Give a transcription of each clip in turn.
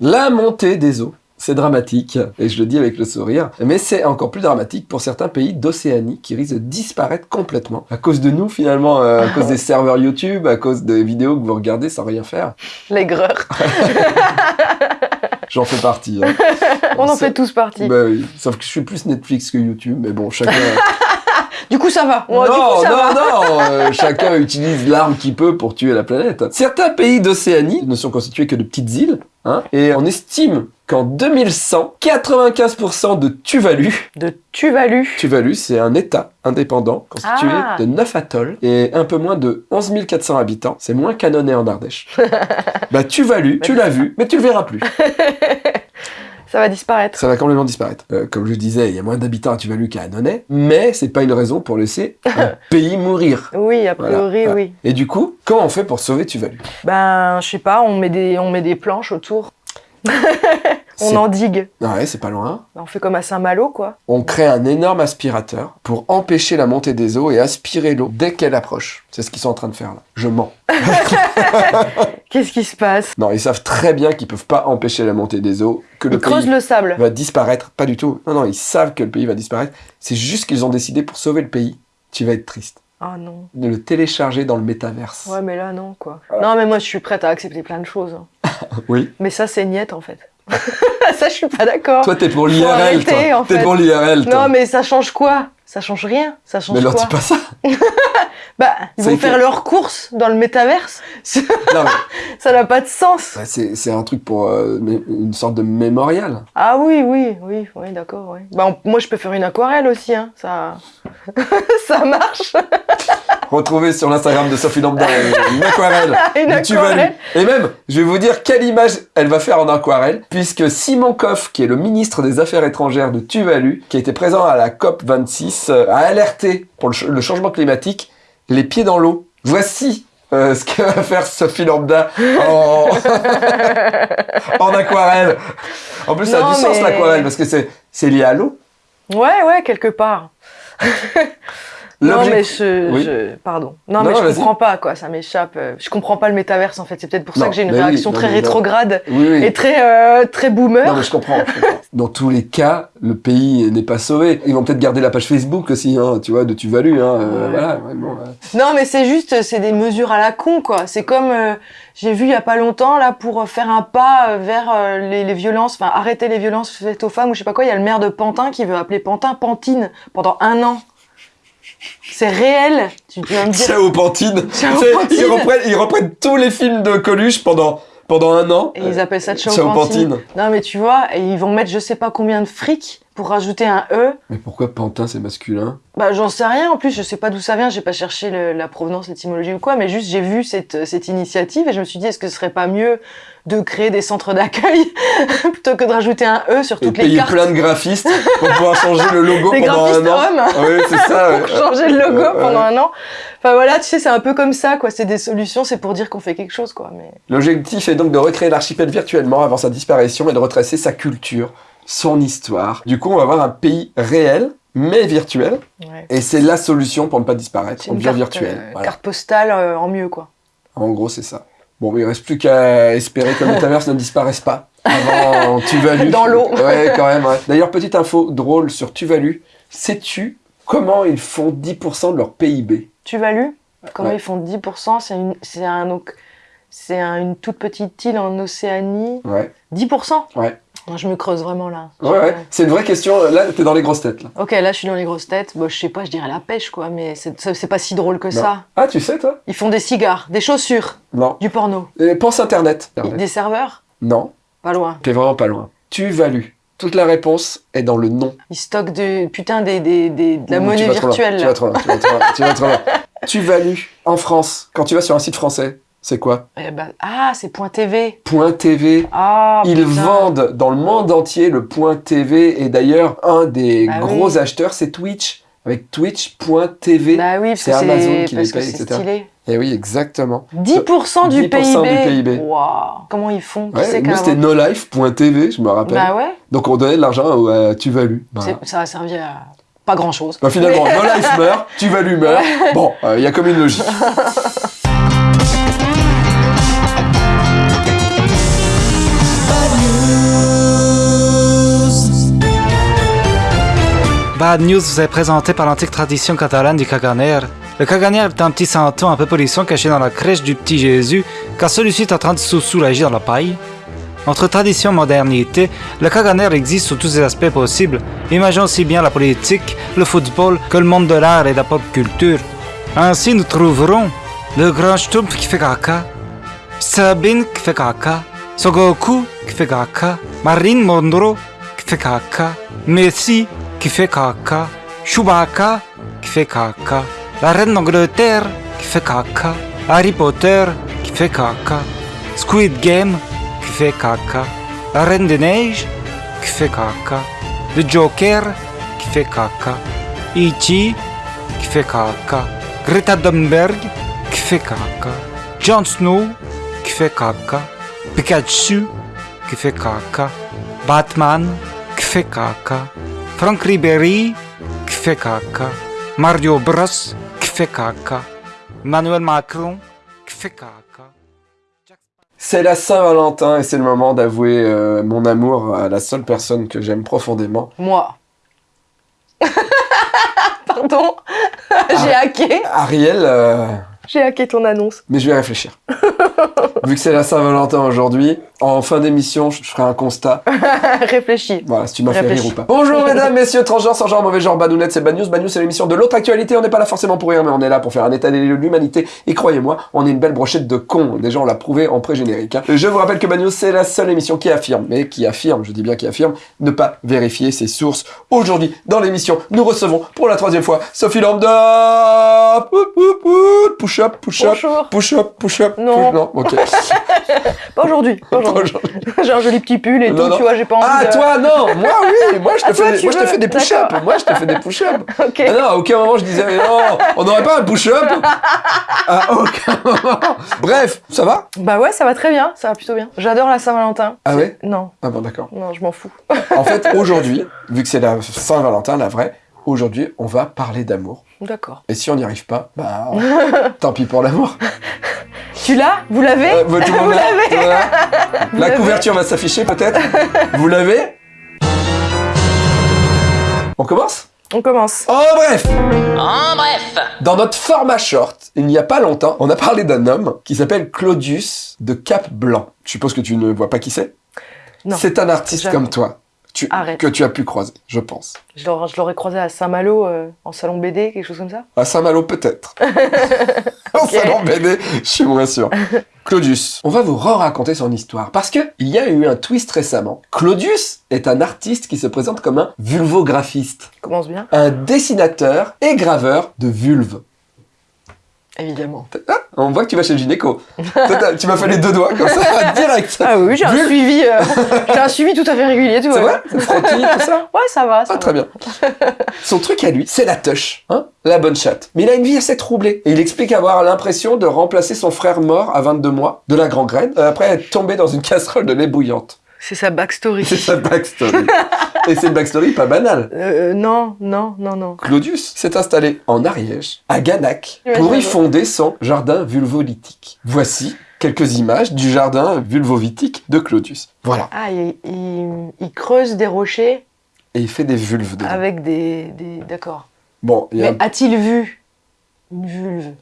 La montée des eaux. C'est dramatique, et je le dis avec le sourire, mais c'est encore plus dramatique pour certains pays d'Océanie qui risquent de disparaître complètement. À cause de nous, finalement, euh, à cause des serveurs YouTube, à cause des vidéos que vous regardez sans rien faire. L'aigreur. J'en fais partie. hein. On en fait tous partie. Bah oui, sauf que je suis plus Netflix que YouTube, mais bon, chacun... Du coup, ça va. non, Ouais, du coup, ça non, va. non, euh, chacun utilise l'arme qu'il peut pour tuer la planète. Certains pays d'Océanie ne sont constitués que de petites îles, hein, et on estime qu'en 2100, 95% de Tuvalu, De Tuvalu. Tuvalu c'est un état indépendant constitué Ah. de 9 atolls et un peu moins de 11 400 habitants, c'est moins qu'Annonay en Ardèche. bah Tuvalu, tu l'as vu, mais tu le verras plus. Ça va disparaître. Ça va complètement disparaître. Euh, comme je disais, il y a moins d'habitants à Tuvalu qu'à Annonay, mais c'est pas une raison pour laisser un pays mourir. Oui, a priori, Voilà. oui. Et du coup, comment on fait pour sauver Tuvalu? Ben, je sais pas, on met des, on met des planches autour. On endigue. Ouais, c'est pas loin. On fait comme à Saint-Malo, quoi. On crée un énorme aspirateur pour empêcher la montée des eaux et aspirer l'eau dès qu'elle approche. C'est ce qu'ils sont en train de faire là. Je mens. Qu'est-ce qui se passe? Non, ils savent très bien qu'ils peuvent pas empêcher la montée des eaux, que le Ils creusent pays le sable. va disparaître. Pas du tout. Non, non, ils savent que le pays va disparaître. C'est juste qu'ils ont décidé pour sauver le pays. Tu vas être triste. Ah non. De le télécharger dans le métaverse. Ouais, mais là, non, quoi. Voilà. Non, mais moi, je suis prête à accepter plein de choses. hein. Oui. Mais ça, c'est niette, en fait. ça, je suis pas d'accord. Toi, t'es pour l'IRL, toi. en T'es fait. pour l'IRL, toi. Non, mais ça change quoi? Ça change rien. Ça change Mais leur quoi? dis pas ça. Bah, ils Ça vont y fait- faire leurs courses dans le métaverse. Non, mais ça n'a pas de sens. bah, c'est un truc pour euh, une sorte de mémorial. Ah oui, oui, oui, oui, d'accord, oui. Bah, on- moi, je peux faire une aquarelle aussi, hein. Ça, ça marche. Retrouvez sur l'Instagram de Sophie Lambda euh, une aquarelle. une aquarelle. Et même, je vais vous dire quelle image elle va faire en aquarelle, puisque Simon Koff, qui est le ministre des Affaires étrangères de Tuvalu, qui a été présent à la COP 26, euh, a alerté pour le, ch- le changement climatique, les pieds dans l'eau. Voici euh, ce que va faire Sophie Lambda en, en aquarelle. En plus, ça a du sens l'aquarelle, parce que c'est lié à l'eau. Ouais, ouais, quelque part. Non, mais je, Oui. je- Pardon. Non, Non, mais je comprends pas, quoi. Ça m'échappe. Euh, Je comprends pas le métaverse, en fait. C'est peut-être pour ça que j'ai une oui, réaction très non. rétrograde Oui, oui. et très, euh, très boomer. Non, mais je comprends, je comprends. Dans tous les cas, le pays n'est pas sauvé. Ils vont peut-être garder la page Facebook aussi, hein, tu vois, de Tuvalu. Hein, euh, voilà, ouais, bon. Non, mais c'est juste, c'est des mesures à la con, quoi. C'est comme, euh, j'ai vu il y a pas longtemps, là, pour euh, faire un pas vers les, les violences, enfin, arrêter les violences faites aux femmes, ou je sais pas quoi, il y a le maire de Pantin qui veut appeler Pantin Pantine pendant un an. C'est réel. Tu, vas me dire. Ciao Pantine. Ciao, Pantine. Ils reprennent, ils reprennent tous les films de Coluche pendant, pendant un an. Et ils appellent ça Ciao, Ciao Pantine. Pantine. Non, mais tu vois, et ils vont mettre je sais pas combien de fric pour rajouter un E. Mais pourquoi Pantin c'est masculin? Bah, j'en sais rien. En plus, je sais pas d'où ça vient. J'ai pas cherché le- la provenance, l'étymologie ou quoi. Mais juste, j'ai vu cette, cette initiative et je me suis dit, est-ce que ce serait pas mieux de créer des centres d'accueil plutôt que de rajouter un E sur Et toutes les payer cartes plein de graphistes pour pouvoir changer le logo Des pendant un an. hommes Ah oui, c'est ça. pour changer le logo ouais. pendant un an. Enfin voilà, tu sais, c'est un peu comme ça, quoi. C'est des solutions, c'est pour dire qu'on fait quelque chose, quoi. Mais L'objectif est donc de recréer l'archipel virtuellement avant sa disparition et de retracer sa culture, son histoire. Du coup, on va avoir un pays réel, mais virtuel. ouais. Et c'est la solution pour ne pas disparaître. On devient virtuel. euh, Voilà. carte postale euh, en mieux, quoi. En gros, c'est ça. Bon, mais il reste plus qu'à espérer que le metaverse ne disparaisse pas avant Tuvalu. Dans l'eau. Ouais, quand même. ouais. D'ailleurs, petite info drôle sur Tuvalu. Sais-tu comment ils font 10% de leur PIB Tuvalu, comment Ouais. ils font 10%, c'est une, c'est un, donc, c'est un- une toute petite île en Océanie. Ouais. 10% Ouais. Moi, Je me creuse vraiment là. Ouais, ouais. C'est une vraie question. Là, t'es dans les grosses têtes. Là. Ok, là je suis dans les grosses têtes. Bon, je sais pas, je dirais la pêche quoi, mais c'est pas si drôle que Non. ça. Ah, tu sais, toi? Ils font des cigares, des chaussures, Non. du porno, Et pense Internet. des serveurs, Non. pas loin. T'es vraiment pas loin. Tuvalu. Toute la réponse est dans le nom. Ils stockent de, putain des, des, des- de la monnaie tu vas trop loin, virtuelle. Tu vas trop loin, tu vas trop loin, tu vas trop loin. Tuvalu, en France, quand tu vas sur un site français, c'est quoi? Eh ben, ah, c'est point TV. Point TV. Ah, Ils putain. vendent dans le monde entier le point TV et d'ailleurs un des Bah gros oui. acheteurs c'est Twitch avec Twitch.tv. Bah oui, C'est Amazon qui parce les paye, etc. stylé. Et oui, exactement. 10% du 10% du PIB. PIB. Waouh. Comment ils font? Ouais, nous c'était nolife.tv, je me rappelle. Bah ouais, Donc on donnait de l'argent à Tuvalu. Voilà. c'est- ça a servi à pas grand chose. Bah, finalement, Nolife meurt, Tuvalu meurt. Bon, euh, il y a comme une logique. Bad News vous est présenté par l'antique tradition catalane du caganer. Le caganer est un petit santon un peu polisson caché dans la crèche du petit Jésus, car celui-ci est en train de se soulager dans la paille. Entre tradition et modernité, le caganer existe sous tous ses aspects possibles. Imaginons aussi bien la politique, le football que le monde de l'art et de la pop culture. Ainsi, nous trouverons le grand Stumpf qui fait caca, Sabine qui fait caca, Sogoku qui fait caca, Marine Monroe qui fait caca, Messi qui fait caca, Chewbacca qui fait caca, la reine d'Angleterre qui fait caca, Harry Potter qui fait caca, Squid Game qui fait caca, la reine des neiges qui fait caca, le Joker qui fait caca, E.T. qui fait caca, Greta Thunberg qui fait caca, Jon Snow qui fait caca, Pikachu qui fait caca, Batman qui fait caca, Frank Ribéry caca, Mario Bros caca, Emmanuel Macron caca. C'est la Saint-Valentin et c'est le moment d'avouer euh, mon amour à la seule personne que j'aime profondément. Moi. Pardon, j'ai hacké, Ariel, euh, j'ai hacké ton annonce. mais je vais réfléchir. Vu que c'est la Saint-Valentin aujourd'hui, en fin d'émission, je ferai un constat. Réfléchis. Voilà, si tu m'as fait rire ou pas. Bonjour mesdames, messieurs, transgenres, sans genre, mauvais genre, badounettes, c'est Bad News. Bad News, c'est l'émission de l'autre actualité. On n'est pas là forcément pour rire, mais on est là pour faire un état des lieux de l'humanité. Et croyez-moi, on est une belle brochette de cons. Déjà, on l'a prouvé en pré-générique. hein. Je vous rappelle que Bad News, c'est la seule émission qui affirme, mais qui affirme, je dis bien qui affirme, ne pas vérifier ses sources. Aujourd'hui, dans l'émission, nous recevons pour la troisième fois Sophie Lambda. Poup, poup, poup. Push up, push up. Bonjour. Push up, push up. Non. push- Non, ok. Pas aujourd'hui. J'ai un joli petit pull et Non, tout, non. tu vois, j'ai pas envie Ah, de... toi, non Moi, oui Moi, je te Ah, toi, fais, des- moi, je te des push-ups D'accord. Moi, je te fais des push-ups Ok. Ah non, à aucun moment je disais, mais non, on n'aurait pas un push-up À aucun moment Bref, ça va? Bah ouais, ça va très bien, ça va plutôt bien. J'adore la Saint-Valentin. Ah ouais? Non, Ah bon, d'accord. non, je m'en fous. En fait, aujourd'hui, vu que c'est la Saint-Valentin, la vraie, aujourd'hui, on va parler d'amour. D'accord. Et si on n'y arrive pas, bah, tant pis pour l'amour. Tu l'as Vous l'avez Euh, bah, Vous l'a, l'avez l'a. Couverture va s'afficher peut-être Vous l'avez On commence? On commence. Oh bref Dans notre format short, il n'y a pas longtemps, on a parlé d'un homme qui s'appelle Claudius de Cap Blanc. Je suppose que tu ne vois pas qui c'est? Non. C'est un artiste Jamais. comme toi. Tu, que tu as pu croiser, je pense. Je l'aurais croisé à Saint-Malo, euh, en salon BD, quelque chose comme ça. À Saint-Malo, peut-être. En salon BD, je suis moins sûr. Claudius, on va vous re-raconter son histoire. Parce que il y a eu un twist récemment. Claudius est un artiste qui se présente comme un vulvographiste. Commence bien. Un dessinateur et graveur de vulves. Évidemment. Ah, on voit que tu vas chez le gynéco. Tu m'as fait les deux doigts comme ça, direct. Ah oui, j'ai un suivi, euh, j'ai un suivi tout à fait régulier, C'est frottis, tout ça Ouais, ça va, ça Ah, va. très bien. Son truc à lui, c'est la touche, hein la bonne chatte. Mais il a une vie assez troublée. Et il explique avoir l'impression de remplacer son frère mort à 22 mois, de la gangrène, euh, après être tombé dans une casserole de lait bouillante. C'est sa backstory. C'est sa backstory. Et c'est une backstory pas banale. Euh, non, non, non, non. Claudius s'est installé en Ariège, à Ganac, pour y fonder son jardin vulvolithique. Voici quelques images du jardin vulvovitique de Claudius. Voilà. Ah, il, il- il creuse des rochers Et il fait des vulves dedans. avec des... des... D'accord. Bon, il y a... Mais a-t-il vu une vulve?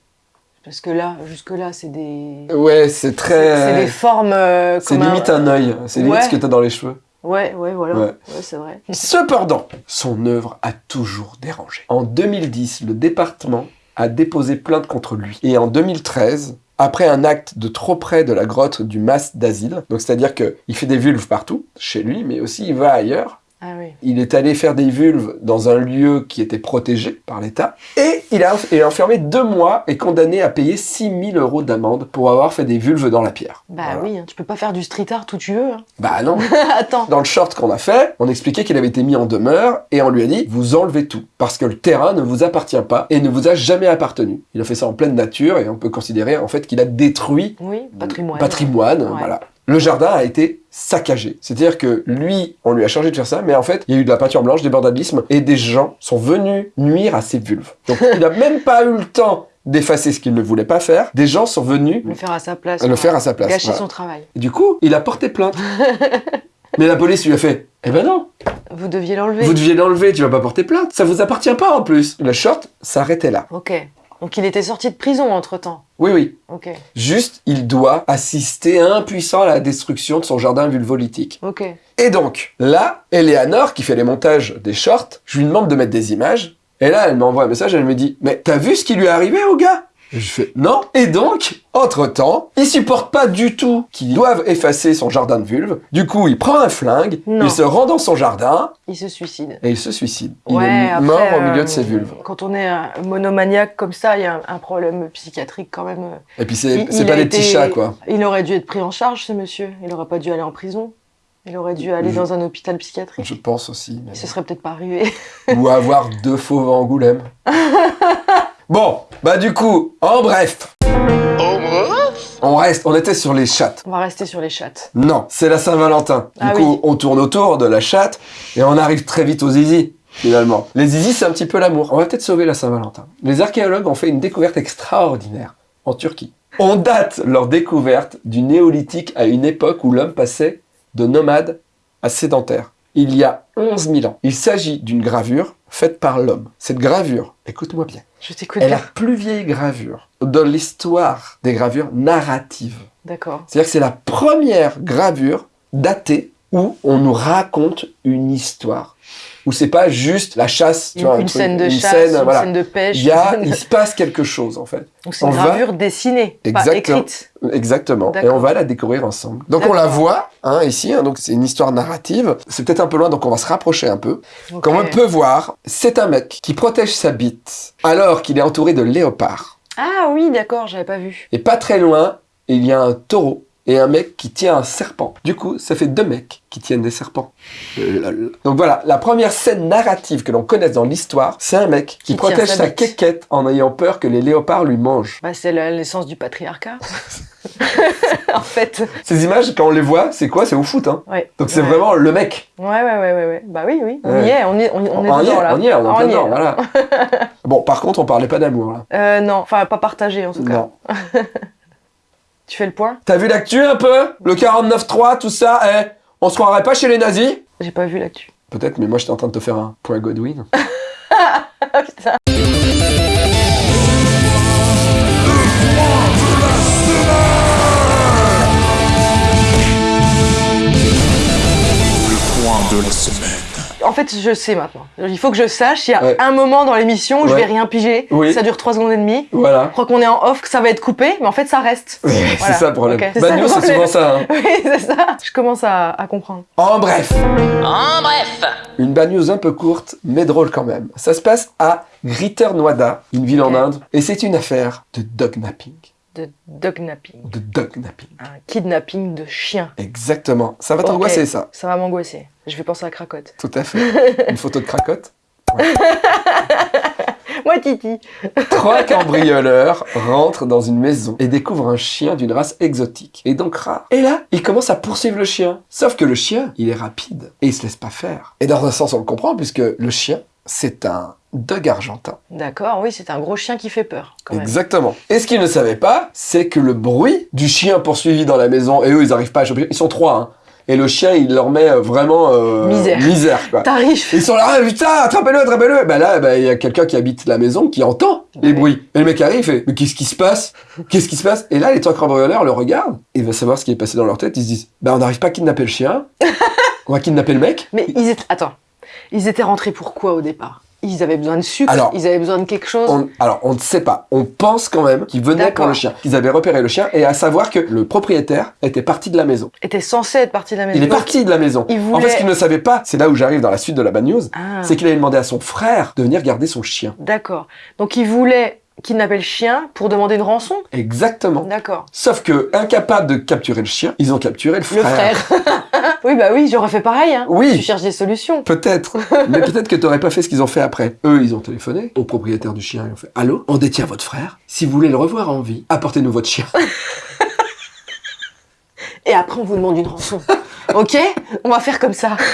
Parce que là, jusque-là, c'est des... Ouais, c'est C'est très... des formes euh, C'est limite un œil. C'est limite Ouais. ce que t'as dans les cheveux. Ouais, ouais, voilà. Ouais. Ouais, c'est vrai. Cependant, son œuvre a toujours dérangé. En 2010, le département a déposé plainte contre lui. Et en 2013, après un acte de trop près de la grotte du Mas d'Asile, donc c'est-à-dire qu'il fait des vulves partout, chez lui, mais aussi il va ailleurs, Ah oui. il est allé faire des vulves dans un lieu qui était protégé par l'État, et il a est enfermé deux mois et condamné à payer 6000 euros d'amende pour avoir fait des vulves dans la pierre. Bah Voilà. oui, hein, tu peux pas faire du street art où tu veux. hein. Bah non Attends. Dans le short qu'on a fait, on expliquait qu'il avait été mis en demeure et on lui a dit vous enlevez tout parce que le terrain ne vous appartient pas et ne vous a jamais appartenu. Il a fait ça en pleine nature et on peut considérer en fait qu'il a détruit Oui, patrimoine. patrimoine, Ouais. voilà. Le jardin a été saccagé. C'est-à-dire que lui, on lui a chargé de faire ça, mais en fait, il y a eu de la peinture blanche, des bordalismes, et des gens sont venus nuire à ses vulves. Donc, il n'a même pas eu le temps d'effacer ce qu'il ne voulait pas faire. Des gens sont venus Le faire à sa place. le faire à sa place. Gâcher voilà. son travail. Et du coup, il a porté plainte. Mais la police lui a fait Eh ben non Vous deviez l'enlever. Vous deviez l'enlever, tu vas pas porter plainte. Ça vous appartient pas en plus. Le short s'arrêtait là. Ok. Donc il était sorti de prison entre-temps. Oui, oui. Ok. Juste, il doit assister impuissant à la destruction de son jardin vulvolytique. Ok. Et donc, là, Eleanor, qui fait les montages des shorts, je lui demande de mettre des images. Et là, elle m'envoie un message, elle me dit « Mais t'as vu ce qui lui est arrivé au gars ?» Je fais « Non !» Et donc, entre-temps, il supporte pas du tout qu'ils doivent effacer son jardin de vulve. Du coup, il prend un flingue, Non. il se rend dans son jardin, Il se suicide. et il se suicide. Il Ouais, est après, mort au milieu euh, de ses vulves. Quand on est un monomaniaque comme ça, il y a un, un problème psychiatrique quand même. Et puis, c'est pas des petits chats, quoi. Il aurait dû être pris en charge, ce monsieur. Il aurait pas dû aller en prison. Il aurait dû aller Je- dans un hôpital psychiatrique. Je pense aussi. mais- se serait peut-être pas arrivé. Ou avoir deux fauves à Angoulême. bon, bah du coup, en bref. On reste, on était sur les chattes. On va rester sur les chattes. Non, c'est la Saint-Valentin. Du Ah coup, oui. on tourne autour de la chatte et on arrive très vite aux zizi, finalement. Les zizi, c'est un petit peu l'amour. On va peut-être sauver la Saint-Valentin. Les archéologues ont fait une découverte extraordinaire en Turquie. On date leur découverte du néolithique à une époque où l'homme passait de nomade à sédentaire. Il y a 11 000 ans. Il s'agit d'une gravure faite par l'homme. Cette gravure, écoute-moi bien, Je t'écoute est la plus vieille gravure de l'histoire des gravures narratives. D'accord. C'est-à-dire que c'est la première gravure datée où on nous raconte une histoire. Où c'est pas juste la chasse, tu Une, vois, un une truc- scène de une chasse, scène, une voilà. scène de pêche. Il y a, il se passe quelque chose en fait. Donc c'est on une va- gravure dessinée, pas Exactement. écrite. Exactement. Et on va la découvrir ensemble. Donc on la voit hein, ici. hein, donc c'est une histoire narrative. C'est peut-être un peu loin, donc on va se rapprocher un peu. Comme on peut voir, c'est un mec qui protège sa bite alors qu'il est entouré de léopards. Ah oui, d'accord, j'avais pas vu. Et pas très loin, il y a un taureau et un mec qui tient un serpent. Du coup, ça fait deux mecs qui tiennent des serpents. Euh. Donc voilà, la première scène narrative que l'on connaisse dans l'histoire, c'est un mec qui, protège sa sa quéquette en ayant peur que les léopards lui mangent. Bah, c'est la naissance du patriarcat. en fait. Ces images, quand on les voit, c'est quoi? C'est au foot, hein Ouais. Donc c'est Ouais. vraiment le mec. Ouais, ouais, ouais, ouais, ouais. Bah oui, oui. On Ouais. y est, on, y est, on, on est on y dedans, est, là. on y est, on est en plein y est, dedans, là. voilà. bon, par contre, on parlait pas d'amour, là. Euh, non, enfin, pas partagé en tout cas. Non. Tu fais le point? T'as vu l'actu un peu? Le 49.3, tout ça, eh? On se croirait pas chez les nazis? J'ai pas vu l'actu. Peut-être, mais moi j'étais en train de te faire un point Godwin. Ah putain. Point de la semaine. En fait, je sais maintenant. Il faut que je sache, il y a Ouais. un moment dans l'émission où je vais rien piger. Oui. Ça dure 3 secondes et demie. Voilà. Je crois qu'on est en off, que ça va être coupé, mais en fait, ça reste. c'est Voilà. ça le problème. Ok, c'est Bad ça le news, c'est problème. souvent ça. hein. Oui, c'est ça. Je commence à, à comprendre. En bref, En bref, une bad news un peu courte, mais drôle quand même. Ça se passe à Greater Noida, une ville en. Inde, et c'est une affaire de dognapping. De dognapping. De dognapping. Un kidnapping de chien. Exactement. Ça va t'angoisser, ça. Ça va m'angoisser. Je vais penser à Cracotte. Tout à fait. Une photo de cracotte. Moi, Titi. Trois cambrioleurs rentrent dans une maison et découvrent un chien d'une race exotique et donc rare. Et là, ils commencent à poursuivre le chien. Sauf que le chien, il est rapide et il se laisse pas faire. Et dans un sens, on le comprend puisque le chien, c'est un dog argentin. D'accord, oui, c'est un gros chien qui fait peur, quand même. Exactement. Et ce qu'ils ne savaient pas, c'est que le bruit du chien poursuivi dans la maison, et eux, ils arrivent pas à choper, ils sont trois, hein. Et le chien, il leur met euh, vraiment euh, Misère. misère quoi. Tarif. Ils sont là, ah, putain, attrapez-le, attrapez-le. Bah là, bah, il y a quelqu'un qui habite la maison qui entend les bruits. Et le mec arrive, fait, mais qu'est-ce qui se passe? Qu'est-ce qui se passe? Et là, les trois cambrioleurs le regardent et va savoir ce qui est passé dans leur tête. Ils se disent, bah on n'arrive pas à kidnapper le chien, on va kidnapper le mec. Mais ils étaient... Attends. Ils étaient rentrés pourquoi au départ? Ils avaient besoin de sucre Alors, Ils avaient besoin de quelque chose On- alors, on ne sait pas. On pense quand même qu'ils venaient pour le chien. Ils avaient repéré le chien et à savoir que le propriétaire était parti de la maison. Était censé être parti de la maison. Il est Donc, parti de la maison. il En voulait- fait, ce qu'il ne savait pas, c'est là où j'arrive dans la suite de la bad news, Ah, c'est qu'il avait demandé à son frère de venir garder son chien. d'accord. Donc ils voulaient kidnapper le chien pour demander une rançon Exactement. D'accord. Sauf que, incapable de capturer le chien, ils ont capturé le Le frère. frère. oui, bah oui, j'aurais fait pareil. Hein. Oui. Tu cherches des solutions. Peut-être. Mais peut-être que t'aurais pas fait ce qu'ils ont fait après. Eux, ils ont téléphoné au propriétaire du chien. Ils ont fait Allô? On détient votre frère. Si vous voulez le revoir en vie, apportez-nous votre chien. Et après, on vous demande une rançon. ok? On va faire comme ça.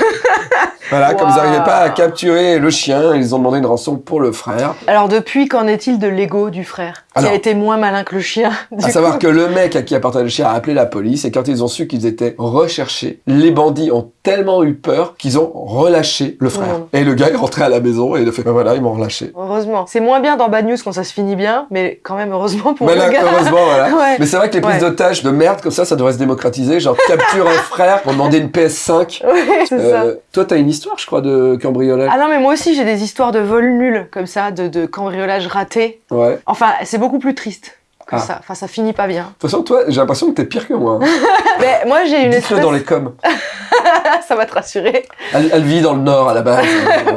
Voilà, comme ils n'arrivaient pas à capturer le chien, ils ont demandé une rançon pour le frère. Alors depuis, qu'en est-il de l'ego du frère? Alors, a été moins malin que le chien. à savoir coup. que le mec à qui appartenait le chien a appelé la police et quand ils ont su qu'ils étaient recherchés, les bandits ont tellement eu peur qu'ils ont relâché le frère. Mmh. Et le gars est rentré à la maison et il a fait, ben voilà, ils m'ont relâché. Heureusement. C'est moins bien dans Bad News quand ça se finit bien, mais quand même heureusement pour Mais le là, gars. heureusement, voilà. Ouais. Mais c'est vrai que les prises Ouais. d'otages de merde comme ça, ça devrait se démocratiser. Genre, capture un frère pour demander une PS5. Ouais, c'est ça. Euh, toi, t'as une histoire, je crois, de cambriolage. Ah non, mais moi aussi j'ai des histoires de vol nul, comme ça, de, de cambriolage raté. Ouais. De Enfin, c'est beaucoup plus triste que Ah. ça. Enfin, ça finit pas bien. toute façon, toi, j'ai l'impression que t'es pire que moi. hein. Mais moi j'ai une espèce... dans les coms. ça va te rassurer. Elle, elle vit dans le Nord à la base.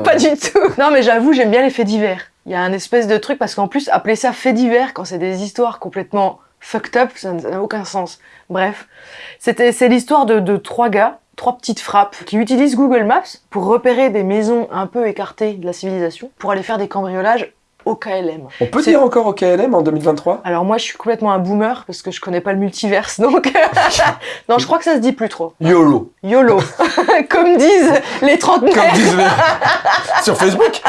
Pas du tout. Non, mais j'avoue, j'aime bien les faits divers. Il y a un espèce de truc, parce qu'en plus, appeler ça faits divers, quand c'est des histoires complètement fucked up, ça n'a aucun sens. Bref, c'est l'histoire de, de trois gars, trois petites frappes, qui utilisent Google Maps pour repérer des maisons un peu écartées de la civilisation, pour aller faire des cambriolages au KLM. On peut dire encore au KLM en 2023 Alors moi, je suis complètement un boomer, parce que je connais pas le multiverse, donc... non, je crois que ça se dit plus trop. YOLO. YOLO. Comme disent les trentenaires. Comme disent les... Sur Facebook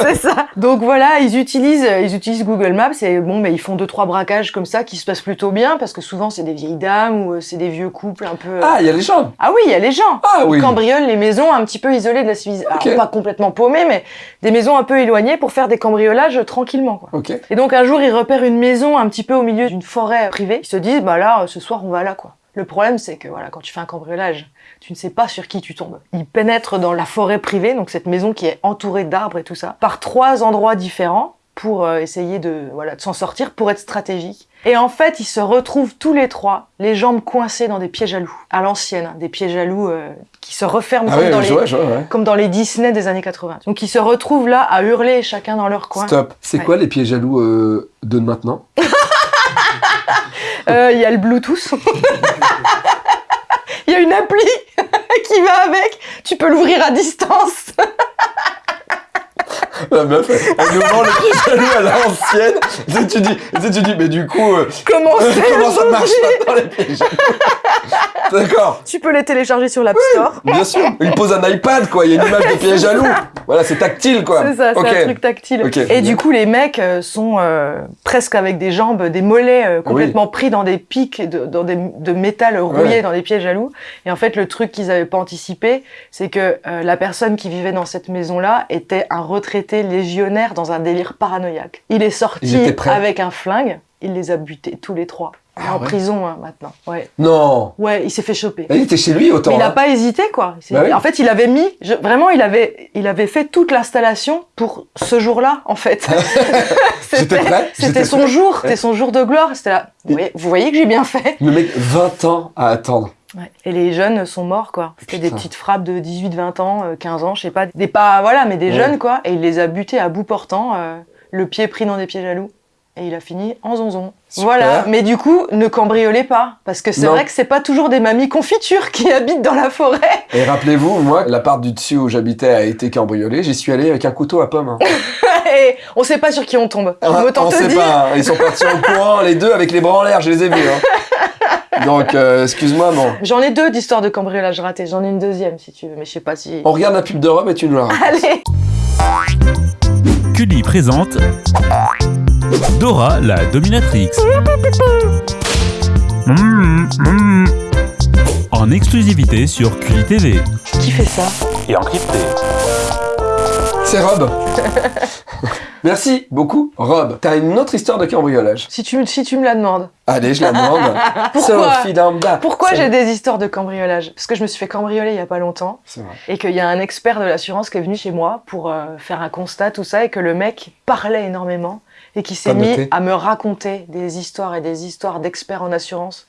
c'est ça. Donc voilà, ils utilisent, ils utilisent Google Maps et bon, mais ils font deux trois braquages comme ça qui se passent plutôt bien parce que souvent c'est des vieilles dames ou euh, c'est des vieux couples un peu. euh, Ah, il y a les gens. Ah oui, il y a les gens. Ah oui. Ils cambriolent les maisons un petit peu isolées de la civilisation. Ok. Alors, pas complètement paumées, mais des maisons un peu éloignées pour faire des cambriolages tranquillement. Quoi. Ok. Et donc un jour, ils repèrent une maison un petit peu au milieu d'une forêt privée. Ils se disent, bah là, ce soir, on va là, quoi. Le problème, c'est que voilà, quand tu fais un cambriolage, tu ne sais pas sur qui tu tombes. Ils pénètrent dans la forêt privée, donc cette maison qui est entourée d'arbres et tout ça, par trois endroits différents pour euh, essayer de voilà de s'en sortir, pour être stratégique. Et en fait, ils se retrouvent tous les trois, les jambes coincées dans des pièges à loups, à l'ancienne, hein, des pièges à loups euh, qui se referment Ah comme, oui, dans les, vois, je vois, ouais. comme dans les Disney des années 80. Donc ils se retrouvent là à hurler chacun dans leur coin. Stop. C'est Ouais. quoi les pieds jaloux euh, de maintenant? Euh, Il y a le Bluetooth. Il y a une appli qui va avec. Tu peux l'ouvrir à distance. La meuf, elle nous vend les pieds jaloux à l'ancienne. Tu tu dis, mais du coup, euh, Comment ça marche maintenant les pieds jaloux? D'accord. Tu peux les télécharger sur l'App Store. Bien sûr, il pose un iPad quoi, il y a une image de pieds jaloux. Voilà, c'est tactile quoi. C'est ça, c'est un truc tactile. Et du coup, les mecs euh, sont euh, presque avec des jambes, des mollets euh, complètement pris dans des pics, de, dans des, de métal rouillé Ouais. dans des pieds jaloux. Et en fait, le truc qu'ils avaient pas anticipé, c'est que euh, la personne qui vivait dans cette maison-là était un retraité légionnaire dans un délire paranoïaque. Il est sorti avec un flingue, il les a butés tous les trois. Ah en ouais. prison hein, maintenant. Ouais, Non. ouais, il s'est fait choper. Il était chez lui autant. Mais il n'a hein. pas hésité, quoi. Bah oui. En fait, il avait mis, je- vraiment, il avait, il avait fait toute l'installation pour ce jour-là, en fait. C'était son prêt. jour, c'était son jour de gloire. C'était là. Vous voyez, vous voyez que j'ai bien fait. Le mec, 20 ans à attendre. Et les jeunes sont morts, quoi. C'était des petites frappes de 18, 20 ans, euh, 15 ans, je sais pas. Des pas, voilà, mais des Ouais. jeunes, quoi. Et il les a butés à bout portant, euh, le pied pris dans des pieds jaloux. Et il a fini en zonzon. Super. Voilà. Mais du coup, ne cambriolez pas. Parce que c'est Non. vrai que c'est pas toujours des mamies confitures qui habitent dans la forêt. Et rappelez-vous, moi, l'appart du dessus où j'habitais a été cambriolé. J'y suis allé avec un couteau à pomme. hein. Et on sait pas sur qui on tombe. Autant on te sait dire. pas. hein. Ils sont partis en courant, les deux, avec les bras en l'air. Je les ai vus. hein. Donc, euh, excuse-moi, bon. J'en ai deux d'histoires de cambriolage raté. J'en ai une deuxième si tu veux, mais je sais pas si. On regarde la pub de Rob et tu nous la racontes. Allez. Cully présente Dora la dominatrix. En exclusivité sur Cully TV. Qui fait ça? Et encrypté. C'est Rob. Merci beaucoup, Rob. T'as une autre histoire de cambriolage. Si tu, me- si tu me la demandes. Allez, je la demande. Pourquoi Sophie. Pourquoi j'ai des histoires de cambriolage? Parce que je me suis fait cambrioler il y a pas longtemps C'est vrai. et qu'il y a un expert de l'assurance qui est venu chez moi pour euh, faire un constat, tout ça, et que le mec parlait énormément et qui s'est mis noté. à me raconter des histoires et des histoires d'experts en assurance.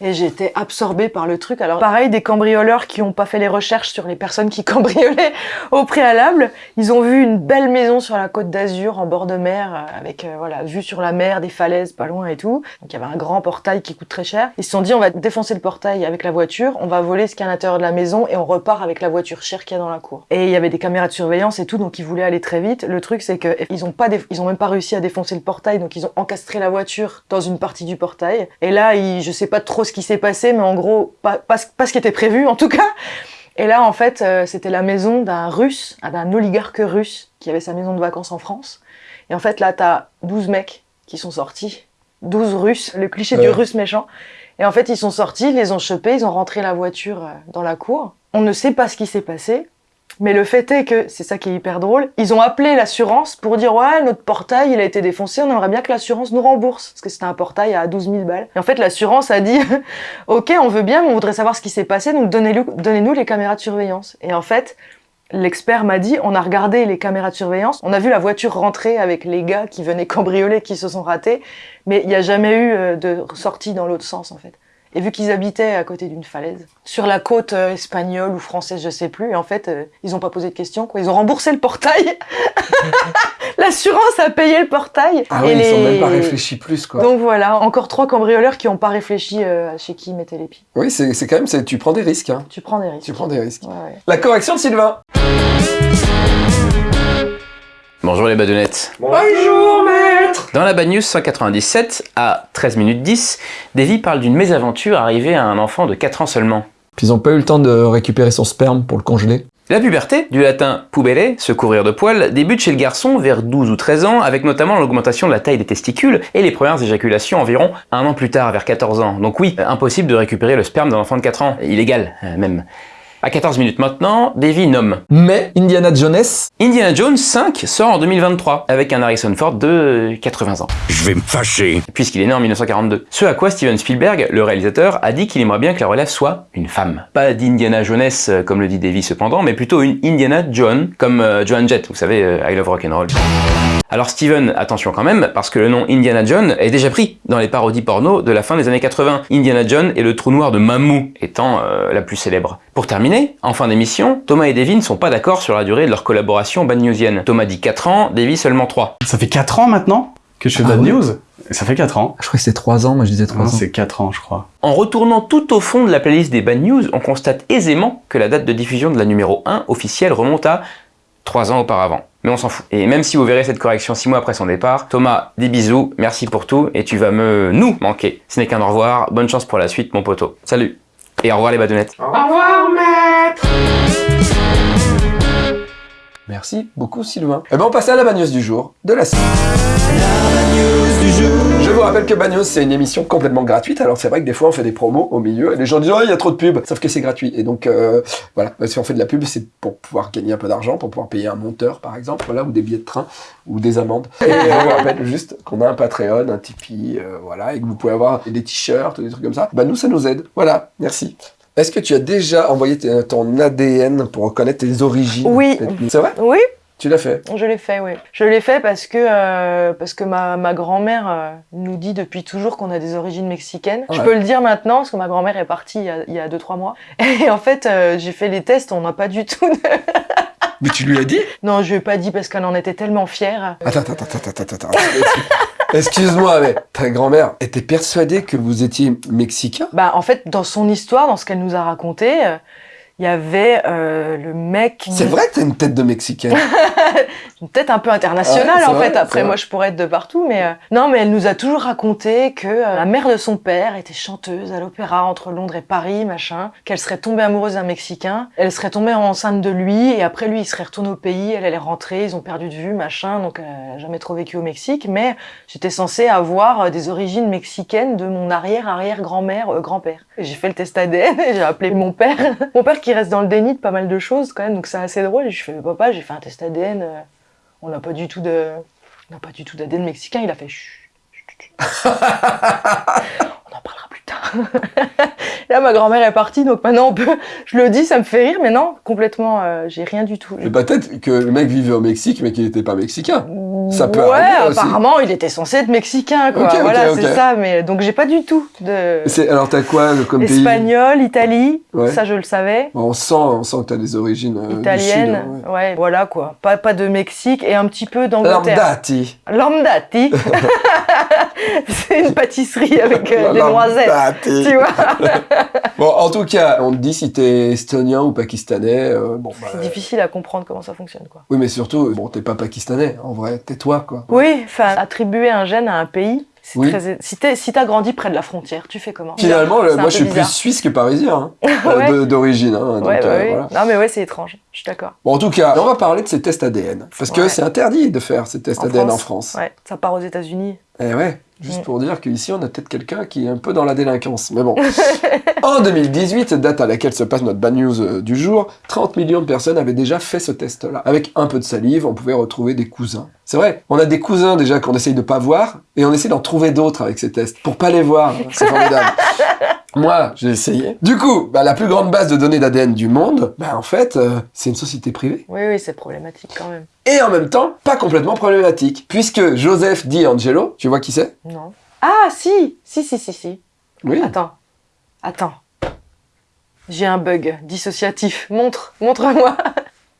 Et été absorbée par le truc. Alors pareil, des cambrioleurs qui n'ont pas fait les recherches sur les personnes qui cambriolaient au préalable, ils ont vu une belle maison sur la côte d'Azur en bord de mer euh, avec euh, voilà vue sur la mer, des falaises pas loin et tout. Donc il y avait un grand portail qui coûte très cher. Ils se sont dit on va défoncer le portail avec la voiture, on va voler ce qu'il y a à l'intérieur de la maison et on repart avec la voiture chère qu'il y a dans la cour. Et il y avait des caméras de surveillance et tout, donc ils voulaient aller très vite. Le truc c'est que ils ont pas, ils ont même pas réussi à défoncer le portail, donc ils ont encastré la voiture dans une partie du portail. Et là, je sais pas trop ce qui s'est passé, mais en gros pas, pas, ce- pas ce qui était prévu en tout cas. Et là, en fait, euh, c'était la maison d'un russe, ah, d'un oligarque russe qui avait sa maison de vacances en France. Et en fait, là, t'as 12 mecs qui sont sortis. 12 Russes, le cliché Ouais. du Russe méchant. Et en fait, ils sont sortis, ils les ont chopés, ils ont rentré la voiture euh, dans la cour. On ne sait pas ce qui s'est passé, mais le fait est que, c'est ça qui est hyper drôle, ils ont appelé l'assurance pour dire ouais, notre portail, il a été défoncé, on aimerait bien que l'assurance nous rembourse. Parce que c'était un portail à 12 000 balles. Et en fait, l'assurance a dit ok, on veut bien, mais on voudrait savoir ce qui s'est passé, donc donnez-nous les caméras de surveillance. Et en fait, L'expert m'a dit, on a regardé les caméras de surveillance, on a vu la voiture rentrer avec les gars qui venaient cambrioler, qui se sont ratés, mais il n'y a jamais eu euh, de sortie dans l'autre sens en fait. Et vu qu'ils habitaient à côté d'une falaise, sur la côte euh, espagnole ou française, je sais plus, et en fait, euh, ils ont pas posé de questions, quoi. Ils ont remboursé le portail. L'assurance a payé le portail. Ah et oui, ils les- même pas réfléchis plus, quoi. Donc voilà, encore trois cambrioleurs qui ont pas réfléchi euh, chez qui ils mettaient les pieds. Oui, c'est quand même, tu prends des risques, hein. Tu prends des risques. Tu prends des risques. Ouais, ouais. La correction de Sylvain. Bonjour les badounettes. Bonjour, maître Dans la Bad News 197, à 13 minutes 10, Davy parle d'une mésaventure arrivée à un enfant de 4 ans seulement. Puis ils ont pas eu le temps de récupérer son sperme pour le congeler. La puberté, du latin pubere, se couvrir de poils, débute chez le garçon vers 12 ou 13 ans, avec notamment l'augmentation de la taille des testicules et les premières éjaculations environ un an plus tard, vers 14 ans. Donc oui, impossible de récupérer le sperme d'un enfant de 4 ans, illégal euh, même. À 14 minutes maintenant, Davy nomme Mais Indiana Jones, Indiana Jones 5 sort en 2023 avec un Harrison Ford de 80 ans, Je vais me fâcher. puisqu'il est né en 1942. Ce à quoi Steven Spielberg, le réalisateur, a dit qu'il aimerait bien que la relève soit une femme. Pas d'Indiana Jones euh, comme le dit Davy cependant, mais plutôt une Indiana John comme euh, Joan Jett, vous savez, euh, I Love Rock'n'Roll. Alors Steven, attention quand même, parce que le nom Indiana John est déjà pris dans les parodies porno de la fin des années 80. Indiana John et le trou noir de Mamou étant euh, la plus célèbre. Pour terminer, en fin d'émission, Thomas et Davy ne sont pas d'accord sur la durée de leur collaboration bad newsienne. Thomas dit 4 ans, Davy seulement 3. Ça fait 4 ans maintenant que je fais Ah Bad ouais News? Ça fait 4 ans. je crois que c'était 3 ans, moi je disais 3 Non, ans. c'est 4 ans, je crois. En retournant tout au fond de la playlist des bad news, on constate aisément que la date de diffusion de la numéro 1 officielle remonte à 3 ans auparavant. Mais on s'en fout. Et même si vous verrez cette correction 6 mois après son départ, Thomas, des bisous, merci pour tout, et tu vas me, nous, manquer. Ce n'est qu'un au revoir, bonne chance pour la suite, mon poteau. Salut Et au revoir les badounettes. Merci beaucoup Sylvain. Et ben on passe à la bagneuse du jour de la semaine. Je vous rappelle que Bagnos c'est une émission complètement gratuite. Alors c'est vrai que des fois on fait des promos au milieu et les gens disent oh il y a trop de pubs, sauf que c'est gratuit. Et donc euh, voilà, si on fait de la pub c'est pour pouvoir gagner un peu d'argent, pour pouvoir payer un monteur par exemple, voilà, ou des billets de train ou des amendes. Et on vous rappelle juste qu'on a un Patreon, un Tipeee, euh, voilà, et que vous pouvez avoir des t-shirts, des trucs comme ça. Bah nous ça nous aide. Voilà, merci. Est-ce que tu as déjà envoyé ton ADN pour reconnaître tes origines Oui. C'est vrai? Oui, Tu l'as fait Je l'ai fait, oui. Je l'ai fait parce que, euh, parce que ma, ma grand-mère euh, nous dit depuis toujours qu'on a des origines mexicaines. Je peux le dire maintenant parce que ma grand-mère est partie il y a- il y a 2-3 mois. Et en fait, euh, j'ai fait les tests, on n'a pas du tout de... Mais tu lui as dit Non, je lui ai pas dit parce qu'elle en était tellement fière. Attends, attends, attends, attends, attends. Excuse-moi, mais ta grand-mère était persuadée que vous étiez mexicain? Bah, en fait, dans son histoire, dans ce qu'elle nous a raconté, il y avait euh, le mec... C'est vrai que t'as une tête de mexicaine. Peut-être un peu international Ouais, c'est en vrai, fait. Après, moi, je pourrais être de partout, mais euh, non, mais elle nous a toujours raconté que euh, la mère de son père était chanteuse à l'opéra entre Londres et Paris, machin. Qu'elle serait tombée amoureuse d'un Mexicain. Elle serait tombée enceinte de lui et après lui, il serait retourné au pays. Elle allait rentrer. Ils ont perdu de vue, machin. Donc, elle a jamais trop vécu au Mexique. Mais j'étais censée avoir euh, des origines mexicaines de mon arrière-arrière-grand-mère, euh, grand-père. J'ai fait le test ADN et j'ai appelé mon père. mon père qui reste dans le déni de pas mal de choses quand même. Donc, c'est assez drôle. Et je fais, papa, j'ai fait un test ADN. euh, on n'a pas du tout de, on n'a pas du tout d'ADN mexicain. Il a fait chut, chut, chut. on en parlera plus tard. Là, ma grand-mère est partie, donc maintenant on peut. Je le dis, ça me fait rire, mais non, complètement, euh, j'ai rien du tout. Mais peut-être que le mec vivait au Mexique, mais qu'il n'était pas mexicain. Ça peut ouais, arriver aussi. apparemment, il était censé être mexicain, quoi. Voilà, c'est ça. Mais donc j'ai pas du tout de Alors t'as quoi euh, comme pays? Espagnol, Italie. Ouais. Ça, je le savais. On sent, on sent que t'as des origines euh, du Italienne, Sud, hein, ouais. voilà quoi. Pas, pas de Mexique et un petit peu d'Angleterre. Lambdati. Lambdati. c'est une pâtisserie avec euh, des noisettes. Lambdati. Tu vois Bon, en tout cas, on te dit si t'es estonien ou pakistanais. euh, bon, bah, C'est difficile à comprendre comment ça fonctionne, quoi. Oui, mais surtout, bon, t'es pas pakistanais, en vrai, t'es toi, quoi. Oui, enfin, attribuer un gène à un pays, C'est Oui. très- Si t'es- si t'as grandi près de la frontière, tu fais comment? Finalement, le- moi je suis bizarre. plus suisse que parisien, hein, Ouais. d'origine. hein, donc, Ouais, bah euh, oui. voilà. Non, mais ouais, c'est étrange. Je suis d'accord. Bon, en tout cas, on va parler de ces tests ADN. Parce que Ouais. c'est interdit de faire ces tests En ADN en France. Ouais, ça part aux États-Unis. Eh ouais, juste pour dire qu'ici, on a peut-être quelqu'un qui est un peu dans la délinquance. Mais bon. en 2018, date à laquelle se passe notre bad news euh, du jour, 30 millions de personnes avaient déjà fait ce test-là. Avec un peu de salive, on pouvait retrouver des cousins. C'est vrai, on a des cousins déjà qu'on essaye de pas voir, et on essaie d'en trouver d'autres avec ces tests, pour pas les voir. C'est formidable. Moi, j'ai essayé. Du coup, bah, la plus grande base de données d'ADN du monde, bah, en fait, euh, c'est une société privée. Oui, oui, c'est problématique quand même. Et en même temps, pas complètement problématique. Puisque Joseph Di Angelo, tu vois qui c'est? Non. Ah, si Si, si, si, si. Oui. Attends. Attends. J'ai un bug dissociatif. Montre. Montre-moi.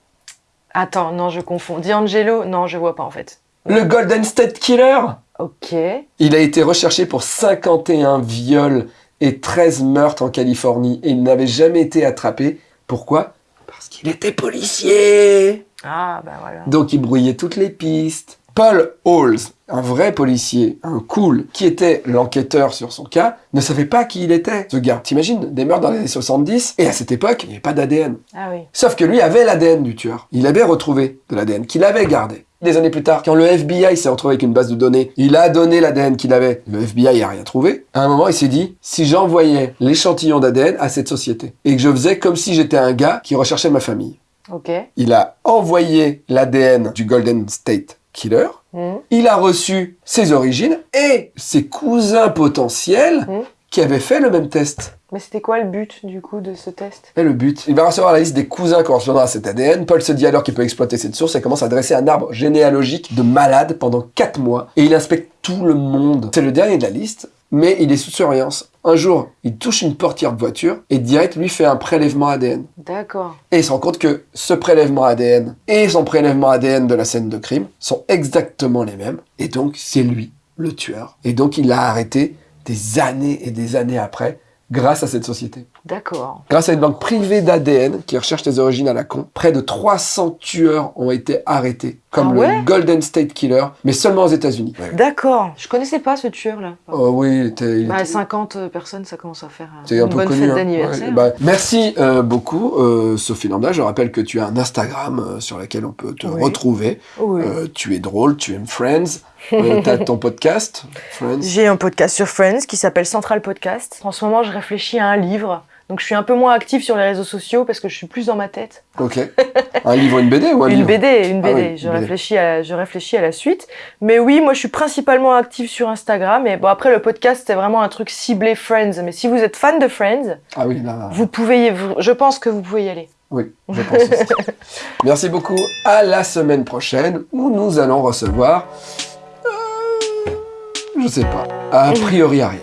Attends, non, je confonds. D'Angelo Non, je vois pas en fait. Le Golden State Killer? Ok. Il a été recherché pour 51 viols et 13 meurtres en Californie et il n'avait jamais été attrapé. Pourquoi? Parce qu'il était policier Ah, bah voilà. Donc il brouillait toutes les pistes. Paul Halls, un vrai policier, un cool, qui était l'enquêteur sur son cas, ne savait pas qui il était, ce gars. T'imagines, des meurtres dans les années 70, et à cette époque, il n'y avait pas d'ADN. Ah oui. Sauf que lui avait l'ADN du tueur. Il avait retrouvé de l'ADN qu'il avait gardé. Des années plus tard, quand le FBI s'est retrouvé avec une base de données, il a donné l'ADN qu'il avait. Le FBI a rien trouvé. À un moment, il s'est dit, si j'envoyais l'échantillon d'ADN à cette société, et que je faisais comme si j'étais un gars qui recherchait ma famille. Ok. Il a envoyé l'ADN du Golden State Killer. Mhm. Il a reçu ses origines et ses cousins potentiels Mhm. qui avaient fait le même test. Mais c'était quoi le but du coup de ce test? Et le but, il va recevoir la liste des cousins correspondant à cet ADN. Paul se dit alors qu'il peut exploiter cette source et commence à dresser un arbre généalogique de malades pendant 4 mois. Et il inspecte tout le monde. C'est le dernier de la liste, mais il est sous surveillance. Un jour, il touche une portière de voiture et direct lui fait un prélèvement ADN. D'accord. Et il se rend compte que ce prélèvement ADN et son prélèvement ADN de la scène de crime sont exactement les mêmes. Et donc, c'est lui, le tueur. Et donc, il l'a arrêté des années et des années après, grâce à cette société. D'accord. Grâce à une banque privée d'ADN qui recherche les origines à la con, près de 300 tueurs ont été arrêtés, comme Ah le Golden State Killer, mais seulement aux États-Unis. D'accord. Je connaissais pas ce tueur là. Oh oui, il était, il Bah, était- 50 personnes, ça commence à faire euh, c'est une un peu bonne connu. fête hein. d'anniversaire. Ouais, bah, merci euh, beaucoup, euh, Sophie Lambda. Je rappelle que tu as un Instagram euh, sur lequel on peut te Oui. retrouver. Oui. Euh, tu es drôle, tu aimes Friends. Euh, T'as ton podcast, Friends. J'ai un podcast sur Friends qui s'appelle Central Podcast. En ce moment, je réfléchis à un livre. Donc, je suis un peu moins active sur les réseaux sociaux parce que je suis plus dans ma tête. Ok. Un livre, une BD ou un Une livre BD, une Ah BD. oui, je, une BD. Réfléchis à, je réfléchis à la suite. Mais oui, moi, je suis principalement active sur Instagram. Et bon, après, le podcast, c'est vraiment un truc ciblé Friends. Mais si vous êtes fan de Friends, Ah oui, là. vous pouvez, y- vous- je pense que vous pouvez y aller. Oui, je pense aussi. Merci beaucoup. À la semaine prochaine où nous allons recevoir. euh, je sais pas. A priori Ariel.